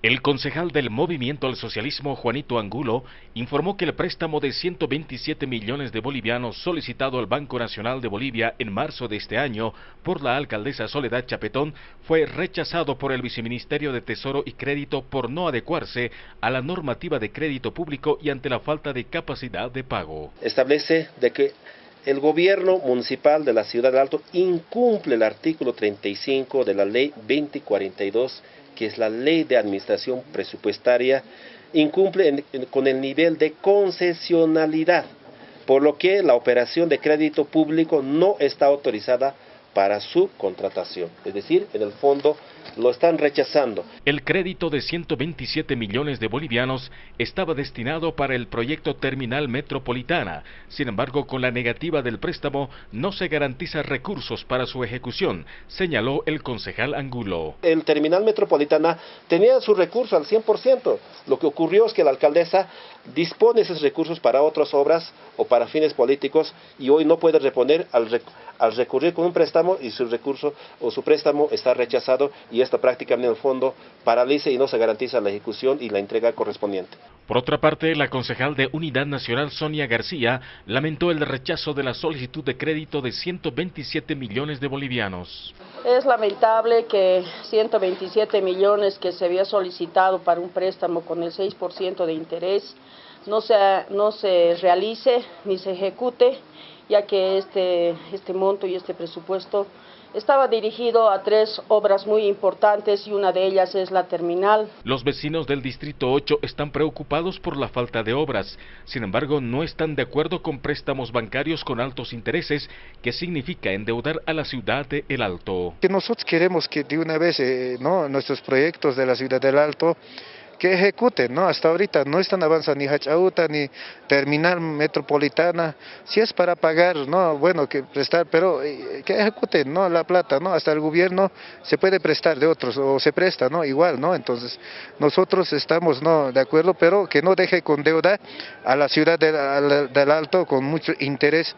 El concejal del Movimiento al Socialismo, Juanito Angulo, informó que el préstamo de 127 millones de bolivianos solicitado al Banco Nacional de Bolivia en marzo de este año por la alcaldesa Soledad Chapetón fue rechazado por el Viceministerio de Tesoro y Crédito por no adecuarse a la normativa de crédito público y ante la falta de capacidad de pago. Establece de que el gobierno municipal de la ciudad de Alto incumple el artículo 35 de la ley 2042 que es la ley de administración presupuestaria, incumple con el nivel de concesionalidad, por lo que la operación de crédito público no está autorizada para su contratación. Es decir, en el fondo lo están rechazando. El crédito de 127 millones de bolivianos estaba destinado para el proyecto Terminal Metropolitana. Sin embargo, con la negativa del préstamo no se garantiza recursos para su ejecución, señaló el concejal Angulo. El Terminal Metropolitana tenía su recurso al 100%. Lo que ocurrió es que la alcaldesa dispone esos recursos para otras obras o para fines políticos y hoy no puede reponer al, al recurrir con un préstamo y su recurso o su préstamo está rechazado y esto prácticamente en el fondo paraliza y no se garantiza la ejecución y la entrega correspondiente. Por otra parte, la concejal de Unidad Nacional Sonia García lamentó el rechazo de la solicitud de crédito de 127 millones de bolivianos. Es lamentable que 127 millones que se había solicitado para un préstamo con el 6% de interés no se, no se realice ni se ejecute, ya que este, este monto y este presupuesto estaba dirigido a tres obras muy importantes y una de ellas es la terminal. Los vecinos del Distrito 8 están preocupados por la falta de obras. Sin embargo, no están de acuerdo con préstamos bancarios con altos intereses, que significa endeudar a la ciudad de El Alto. Que nosotros queremos que de una vez eh, ¿no? nuestros proyectos de la ciudad del Alto que ejecuten, ¿no? Hasta ahorita no están avanzando ni Hachauta ni terminal metropolitana, si es para pagar, ¿no? Bueno, que prestar, pero eh, que ejecuten, ¿no? La plata, ¿no? Hasta el gobierno se puede prestar de otros, o se presta, ¿no? Igual, ¿no? Entonces, nosotros estamos, ¿no? De acuerdo, pero que no deje con deuda a la ciudad del, del Alto con mucho interés